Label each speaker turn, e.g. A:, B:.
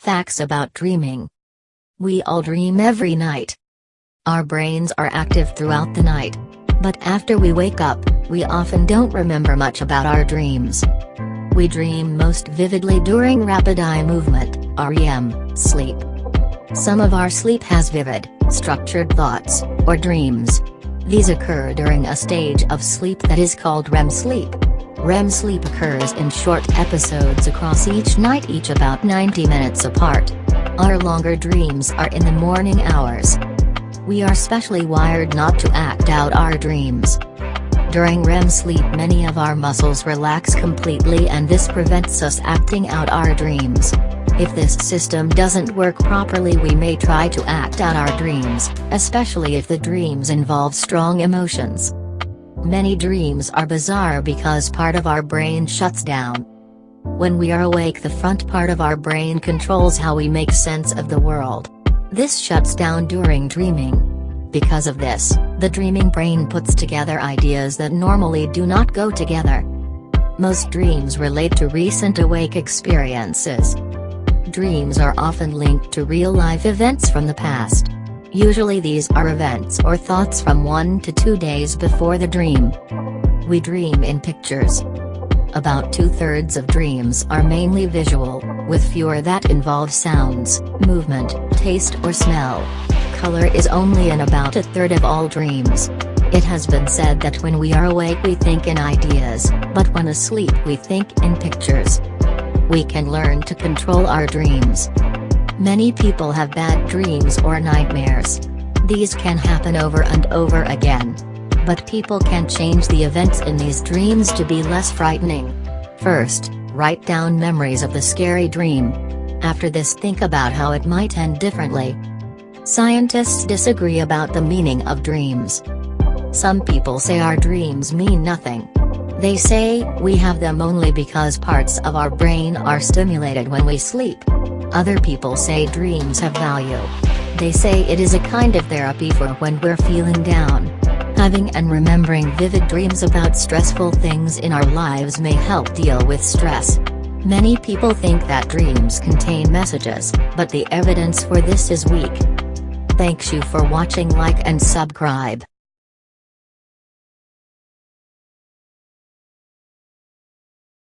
A: Facts about dreaming. We all dream every night. Our brains are active throughout the night. But after we wake up, we often don't remember much about our dreams. We dream most vividly during rapid eye movement, REM, sleep. Some of our sleep has vivid, structured thoughts, or dreams. These occur during a stage of sleep that is called REM sleep. REM sleep occurs in short episodes across each night each about 90 minutes apart. Our longer dreams are in the morning hours. We are specially wired not to act out our dreams. During REM sleep many of our muscles relax completely and this prevents us acting out our dreams. If this system doesn't work properly we may try to act out our dreams, especially if the dreams involve strong emotions. Many dreams are bizarre because part of our brain shuts down. When we are awake the front part of our brain controls how we make sense of the world. This shuts down during dreaming. Because of this, the dreaming brain puts together ideas that normally do not go together. Most dreams relate to recent awake experiences. Dreams are often linked to real-life events from the past. Usually these are events or thoughts from one to two days before the dream. We dream in pictures. About two-thirds of dreams are mainly visual, with fewer that involve sounds, movement, taste or smell. Color is only in about a third of all dreams. It has been said that when we are awake we think in ideas, but when asleep we think in pictures. We can learn to control our dreams. Many people have bad dreams or nightmares. These can happen over and over again. But people can change the events in these dreams to be less frightening. First, write down memories of the scary dream. After this think about how it might end differently. Scientists disagree about the meaning of dreams. Some people say our dreams mean nothing. They say, we have them only because parts of our brain are stimulated when we sleep. Other people say dreams have value. They say it is a kind of therapy for when we're feeling down. Having and remembering vivid dreams about stressful things in our lives may help deal with stress. Many people think that dreams contain messages, but the evidence for this is weak. Thanks you for watching like and subscribe.